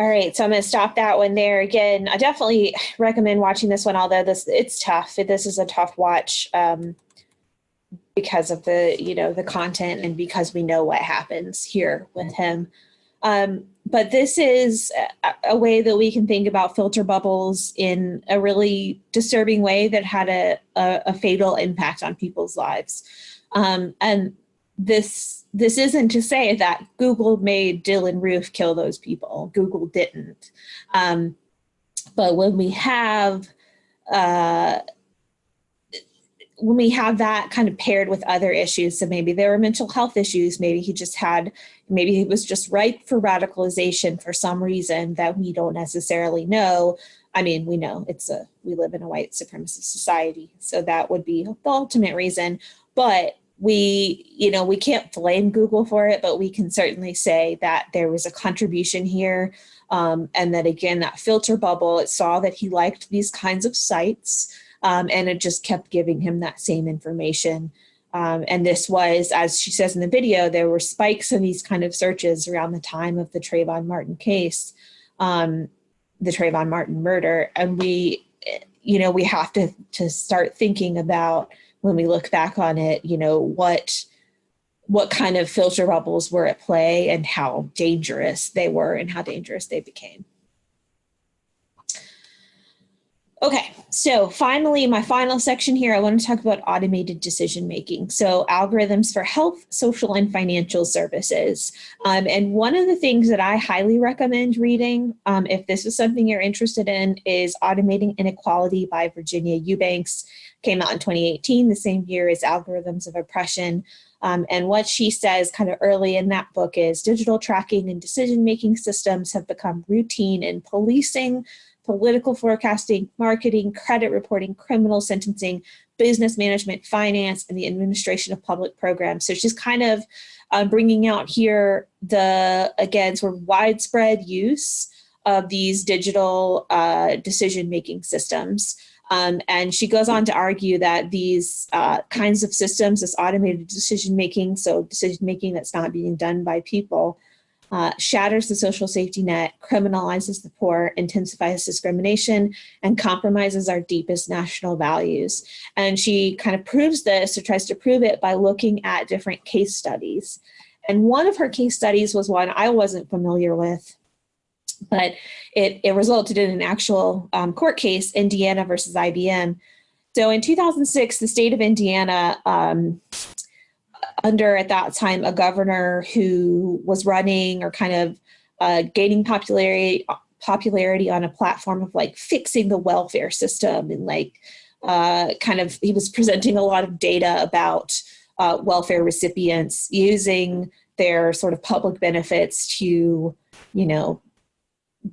All right, so I'm going to stop that one there. Again, I definitely recommend watching this one, although this it's tough. This is a tough watch um, because of the you know the content and because we know what happens here with him. Um, but this is a, way that we can think about filter bubbles in a really disturbing way that had a, a, a fatal impact on people's lives. Um, and this this isn't to say that Google made Dylann Roof kill those people. Google didn't. Um, but when we have uh, when we have that kind of paired with other issues, so maybe there were mental health issues, maybe he just had, maybe he was just ripe for radicalization for some reason that we don't necessarily know. I mean, we know it's a, we live in a white supremacist society, so that would be the ultimate reason. But we, you know, we can't blame Google for it, but we can certainly say that there was a contribution here. Um, and that again, that filter bubble, it saw that he liked these kinds of sites um, and it just kept giving him that same information. Um, and this was, as she says in the video, there were spikes in these kind of searches around the time of the Trayvon Martin case, um, the Trayvon Martin murder. And we, you know, we have to, to start thinking about when we look back on it, you know, what, what kind of filter bubbles were at play and how dangerous they were and how dangerous they became. Okay, so finally, my final section here, I want to talk about automated decision making. So algorithms for health, social, and financial services. Um, and one of the things that I highly recommend reading, um, if this is something you're interested in, is Automating Inequality by Virginia Eubanks. Came out in 2018, the same year as Algorithms of Oppression. Um, and what she says kind of early in that book is digital tracking and decision-making systems have become routine in policing, political forecasting, marketing, credit reporting, criminal sentencing, business management, finance, and the administration of public programs. So she's kind of um, bringing out here the, again, sort of widespread use of these digital uh, decision-making systems. Um, and she goes on to argue that these uh, kinds of systems, this automated decision-making, so decision-making that's not being done by people, uh, shatters the social safety net, criminalizes the poor, intensifies discrimination, and compromises our deepest national values. And she kind of proves this or tries to prove it by looking at different case studies. And one of her case studies was one I wasn't familiar with, but it, it resulted in an actual um, court case, Indiana versus IBM. So in 2006, the state of Indiana um, under at that time a governor who was running or kind of uh, gaining popularity popularity on a platform of like fixing the welfare system and like uh, kind of he was presenting a lot of data about uh, welfare recipients using their sort of public benefits to you know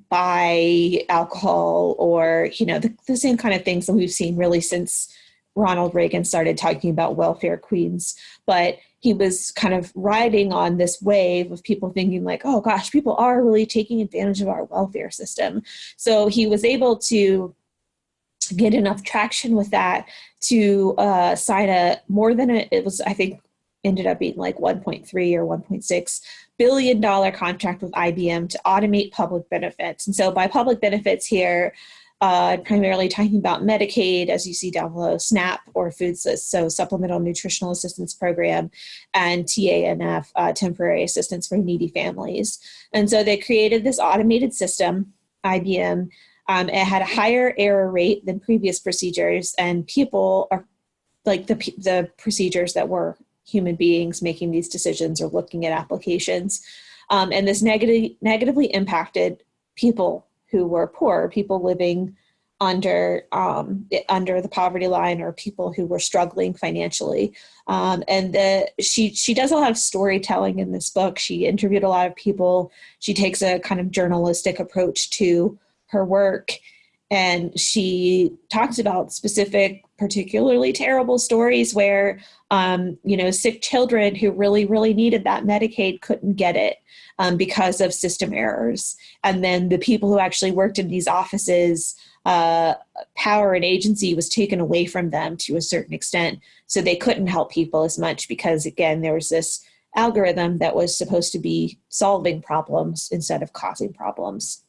buy alcohol or you know the, the same kind of things that we've seen really since Ronald Reagan started talking about welfare queens but he was kind of riding on this wave of people thinking like, oh gosh, people are really taking advantage of our welfare system. So he was able to get enough traction with that to uh, sign a more than a, it was, I think, ended up being like 1.3 or 1.6 billion dollar contract with IBM to automate public benefits. And so by public benefits here, uh, primarily talking about Medicaid, as you see down below, SNAP or food, so Supplemental Nutritional Assistance Program, and TANF, uh, Temporary Assistance for Needy Families. And so they created this automated system, IBM. Um, it had a higher error rate than previous procedures, and people are like the, the procedures that were human beings making these decisions or looking at applications. Um, and this negative, negatively impacted people who were poor, people living under um, under the poverty line or people who were struggling financially. Um, and the, she she does a lot of storytelling in this book. She interviewed a lot of people. She takes a kind of journalistic approach to her work. And she talks about specific, particularly terrible stories where, um, you know, sick children who really, really needed that Medicaid couldn't get it um, because of system errors. And then the people who actually worked in these offices, uh, power and agency was taken away from them to a certain extent. So they couldn't help people as much because again, there was this algorithm that was supposed to be solving problems instead of causing problems.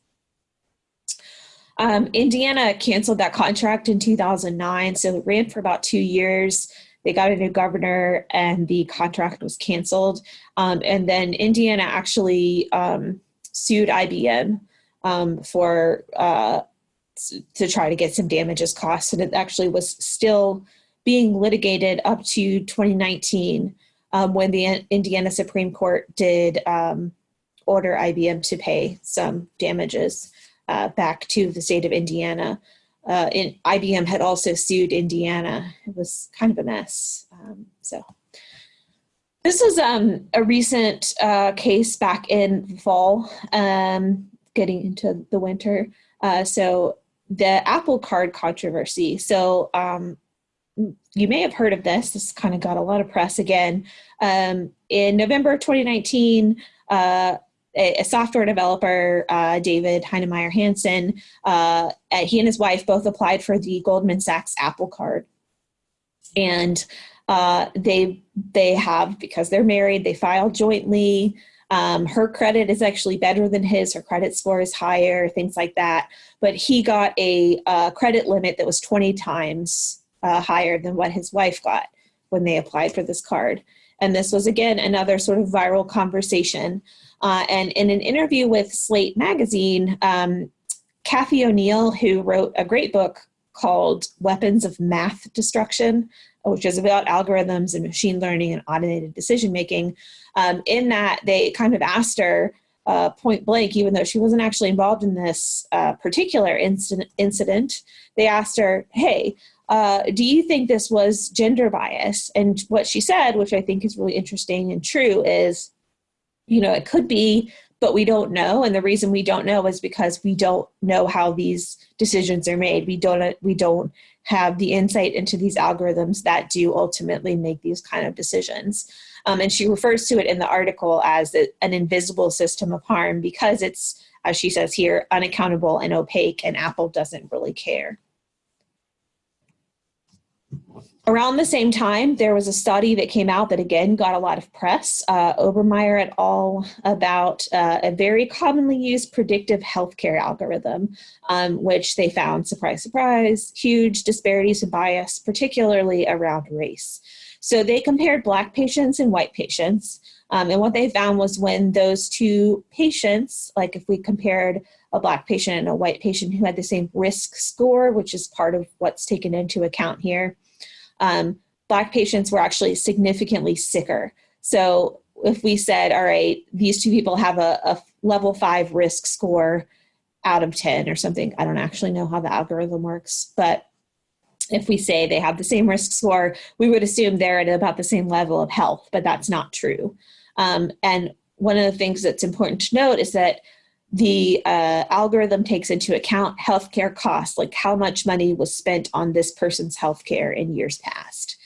Um, Indiana canceled that contract in 2009, so it ran for about two years. They got a new governor and the contract was canceled. Um, and then Indiana actually um, sued IBM um, for uh, to try to get some damages costs, and it actually was still being litigated up to 2019 um, when the Indiana Supreme Court did um, order IBM to pay some damages uh, back to the state of Indiana. Uh, in, IBM had also sued Indiana. It was kind of a mess. Um, so this is um, a recent uh, case back in the fall, um, getting into the winter. Uh, so the Apple Card controversy. So um, you may have heard of this. This kind of got a lot of press again. Um, in November 2019, uh, a, a, software developer, uh, David Heinemeier Hansson, uh, he and his wife both applied for the Goldman Sachs Apple Card. And uh, they they have because they're married. They filed jointly. Um, her credit is actually better than his. Her credit score is higher, things like that. But he got a, a credit limit that was 20 times uh, higher than what his wife got when they applied for this card. And this was again another sort of viral conversation. Uh, and in an interview with Slate magazine, um, Cathy O'Neil, who wrote a great book called Weapons of Math Destruction, which is about algorithms and machine learning and automated decision making. Um, in that, they kind of asked her uh, point blank, even though she wasn't actually involved in this uh, particular incident, incident, they asked her, hey, uh, do you think this was gender bias? And what she said, which I think is really interesting and true, is, you know, it could be, but we don't know. And the reason we don't know is because we don't know how these decisions are made. We don't, we don't have the insight into these algorithms that do ultimately make these kind of decisions. Um, and she refers to it in the article as an invisible system of harm because it's, as she says here, unaccountable and opaque, and Apple doesn't really care. Around the same time, there was a study that came out that again got a lot of press, uh, Obermeyer et al., about uh, a very commonly used predictive healthcare algorithm, um, which they found, surprise, surprise, huge disparities in bias, particularly around race. So they compared Black patients and white patients. Um, and what they found was when those two patients, like if we compared a Black patient and a white patient who had the same risk score, which is part of what's taken into account here, um, Black patients were actually significantly sicker. So if we said, all right, these two people have a, a level five risk score out of 10 or something, I don't actually know how the algorithm works, but if we say they have the same risk score, we would assume they're at about the same level of health, but that's not true. Um, and one of the things that's important to note is that the uh, algorithm takes into account healthcare costs, like how much money was spent on this person's healthcare in years past.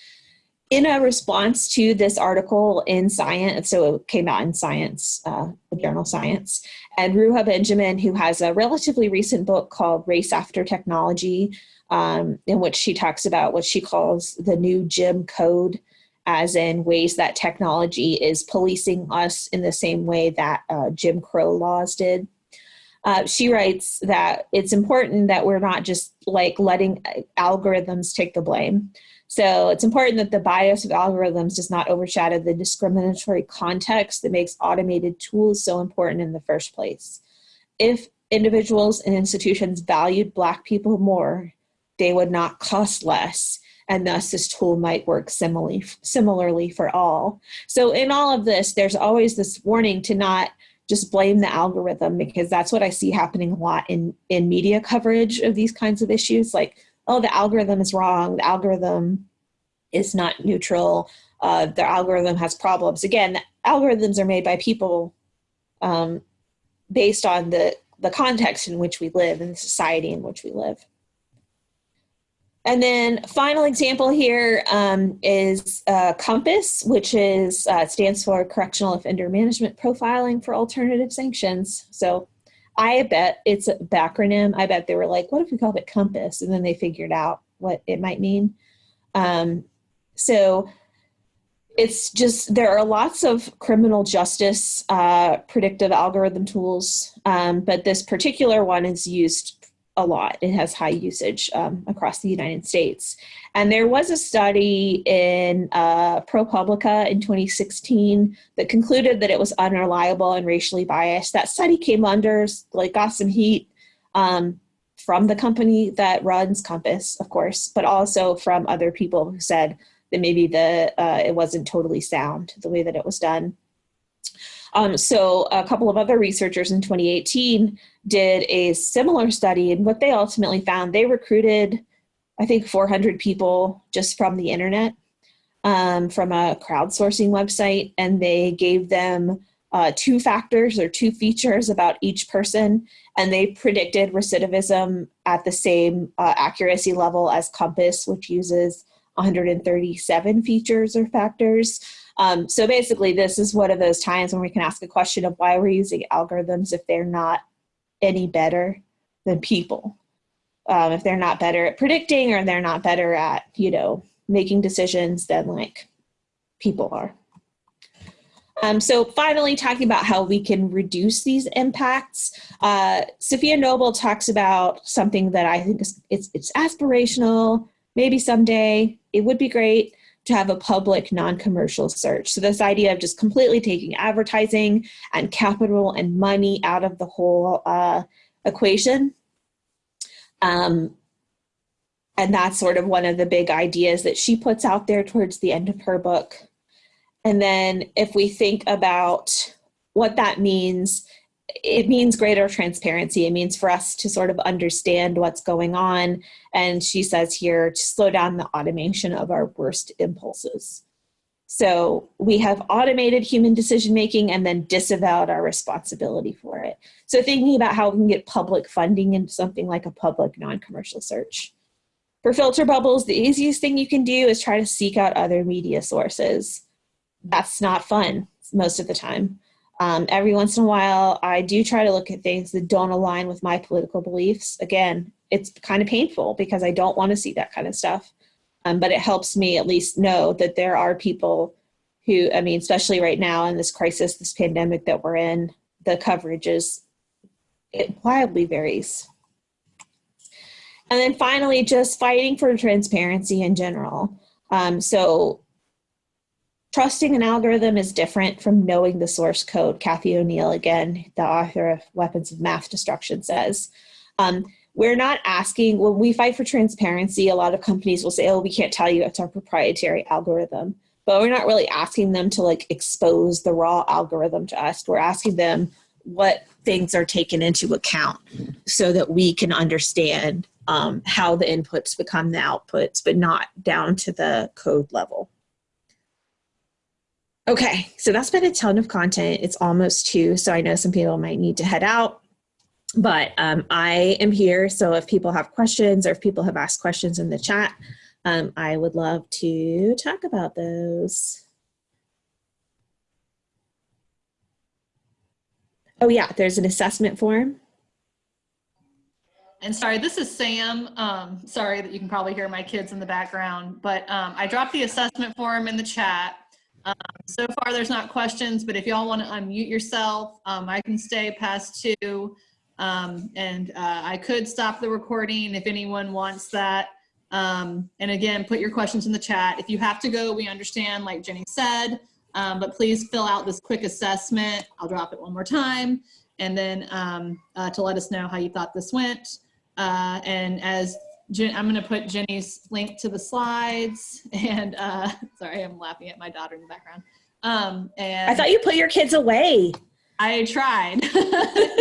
In a response to this article in Science, so it came out in Science, uh, the journal Science, and Ruha Benjamin, who has a relatively recent book called Race After Technology, um, in which she talks about what she calls the new Jim Code, as in ways that technology is policing us in the same way that uh, Jim Crow laws did. Uh, she writes that it's important that we're not just like letting algorithms take the blame. So it's important that the bias of algorithms does not overshadow the discriminatory context that makes automated tools so important in the first place. If individuals and institutions valued Black people more, they would not cost less and thus this tool might work similarly, similarly for all. So in all of this, there's always this warning to not just blame the algorithm because that's what I see happening a lot in, in media coverage of these kinds of issues. Like, oh, the algorithm is wrong, the algorithm is not neutral, uh, the algorithm has problems. Again, algorithms are made by people um, based on the, the context in which we live and the society in which we live. And then final example here um, is uh, COMPAS, which is uh, stands for Correctional Offender Management Profiling for Alternative Sanctions. So I bet it's a backronym. I bet they were like, what if we called it COMPASS? And then they figured out what it might mean. Um, so it's just, there are lots of criminal justice uh, predictive algorithm tools, um, but this particular one is used a lot. It has high usage um, across the United States. And there was a study in uh, ProPublica in 2016 that concluded that it was unreliable and racially biased. That study came under, like, got some heat um, from the company that runs COMPAS, of course, but also from other people who said that maybe the uh, it wasn't totally sound the way that it was done. Um, so a couple of other researchers in 2018 did a similar study and what they ultimately found, they recruited, I think 400 people just from the internet, um, from a crowdsourcing website, and they gave them uh, two factors or two features about each person, and they predicted recidivism at the same uh, accuracy level as COMPAS, which uses 137 features or factors. Um, so basically, this is one of those times when we can ask a question of why we're using algorithms if they're not any better than people. Um, if they're not better at predicting or they're not better at, you know, making decisions than like people are. Um, so finally, talking about how we can reduce these impacts, uh, Safiya Noble talks about something that I think is it's, it's aspirational, maybe someday, it would be great, to have a public non-commercial search. So this idea of just completely taking advertising and capital and money out of the whole uh, equation. Um, and that's sort of one of the big ideas that she puts out there towards the end of her book. And then if we think about what that means it means greater transparency. It means for us to sort of understand what's going on. And she says here to slow down the automation of our worst impulses. So we have automated human decision making and then disavowed our responsibility for it. So thinking about how we can get public funding into something like a public non-commercial search. For filter bubbles, the easiest thing you can do is try to seek out other media sources. That's not fun most of the time. Um, every once in a while, I do try to look at things that don't align with my political beliefs. Again, it's kind of painful because I don't want to see that kind of stuff. Um, but it helps me at least know that there are people who, I mean, especially right now in this crisis, this pandemic that we're in, the coverage is, it wildly varies. And then finally, just fighting for transparency in general. Um, so Trusting an algorithm is different from knowing the source code, Cathy O'Neil, again, the author of Weapons of Math Destruction says. Um, we're not asking, when we fight for transparency, a lot of companies will say, oh, we can't tell you it's our proprietary algorithm. But we're not really asking them to like expose the raw algorithm to us. We're asking them what things are taken into account so that we can understand um, how the inputs become the outputs, but not down to the code level. Okay, so that's been a ton of content. It's almost two, so I know some people might need to head out. But um, I am here, so if people have questions or if people have asked questions in the chat, um, I would love to talk about those. Oh yeah, there's an assessment form. And sorry, this is Sam. Um, sorry that you can probably hear my kids in the background, but um, I dropped the assessment form in the chat. Um, so far, there's not questions, but if y'all want to unmute yourself, um, I can stay past two. Um, and uh, I could stop the recording if anyone wants that. Um, and again, put your questions in the chat. If you have to go, we understand, like Jenny said, um, but please fill out this quick assessment. I'll drop it one more time. And then um, uh, to let us know how you thought this went. Uh, and as Jen, I'm going to put Jenny's link to the slides and uh, sorry, I'm laughing at my daughter in the background. Um, and I thought you put your kids away. I tried.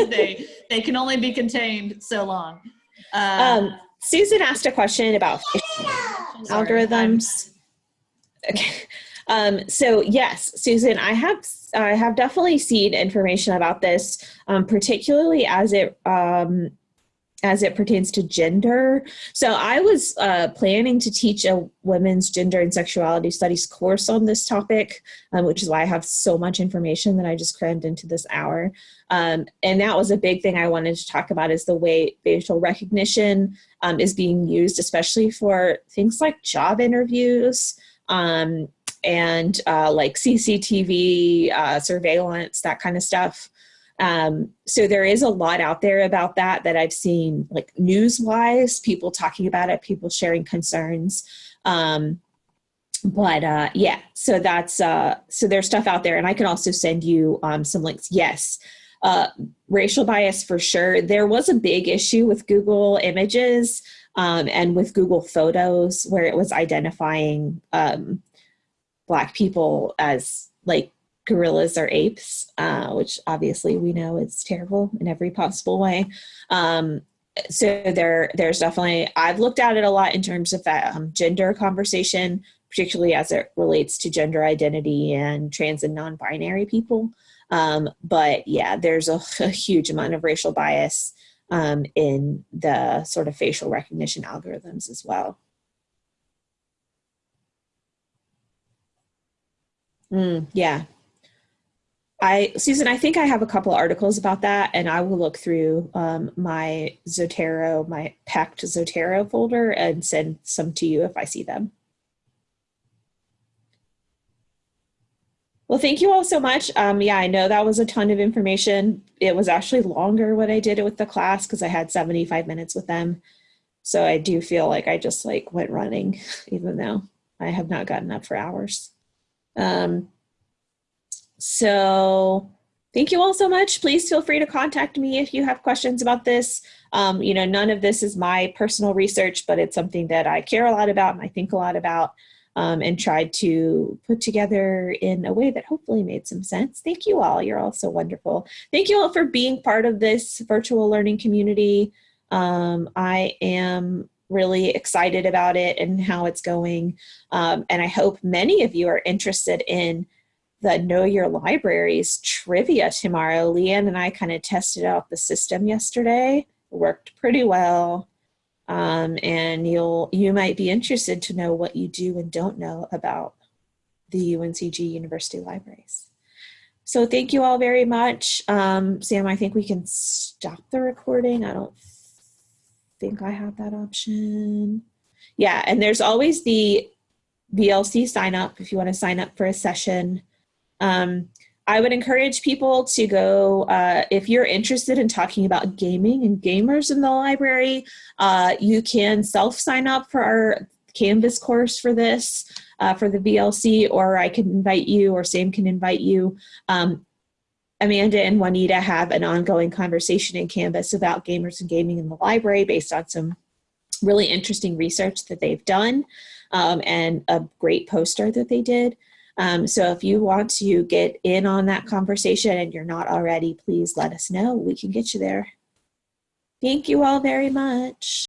they they can only be contained so long. Uh, um, Susan asked a question about sorry, algorithms. I'm okay. Um, so yes, Susan, I have I have definitely seen information about this, um, particularly as it um, as it pertains to gender. So I was uh, planning to teach a women's gender and sexuality studies course on this topic, um, which is why I have so much information that I just crammed into this hour. Um, and that was a big thing I wanted to talk about is the way facial recognition um, is being used, especially for things like job interviews um, and uh, like CCTV uh, surveillance, that kind of stuff. Um, so there is a lot out there about that that I've seen, like news wise, people talking about it, people sharing concerns. Um, but uh, yeah, so that's uh, so there's stuff out there, and I can also send you um, some links. Yes, uh, racial bias for sure. There was a big issue with Google Images um, and with Google Photos where it was identifying um, Black people as like gorillas or apes, uh, which obviously we know is terrible in every possible way. Um, so there, there's definitely, I've looked at it a lot in terms of that um, gender conversation, particularly as it relates to gender identity and trans and non-binary people. Um, but yeah, there's a, a, huge amount of racial bias um, in the sort of facial recognition algorithms as well. Mm, yeah. I, Susan, I think I have a couple articles about that and I will look through um, my Zotero, my packed Zotero folder and send some to you if I see them. Well, thank you all so much. Um, yeah, I know that was a ton of information. It was actually longer when I did it with the class because I had 75 minutes with them. So I do feel like I just like went running, even though I have not gotten up for hours. Um, so thank you all so much. Please feel free to contact me if you have questions about this. Um, you know, none of this is my personal research, but it's something that I care a lot about and I think a lot about um, and tried to put together in a way that hopefully made some sense. Thank you all. You're all so wonderful. Thank you all for being part of this virtual learning community. Um, I am really excited about it and how it's going. Um, and I hope many of you are interested in the Know Your Libraries trivia tomorrow. Leanne and I kind of tested out the system yesterday. It worked pretty well. Um, and you'll you might be interested to know what you do and don't know about the UNCG University Libraries. So thank you all very much. Um, Sam, I think we can stop the recording. I don't think I have that option. Yeah, and there's always the VLC sign up if you want to sign up for a session. Um, I would encourage people to go, uh, if you're interested in talking about gaming and gamers in the library, uh, you can self-sign up for our Canvas course for this, uh, for the VLC, or I can invite you, or Sam can invite you. Um, Amanda and Juanita have an ongoing conversation in Canvas about gamers and gaming in the library based on some really interesting research that they've done um, and a great poster that they did. Um, so if you want to get in on that conversation and you're not already, please let us know. We can get you there. Thank you all very much.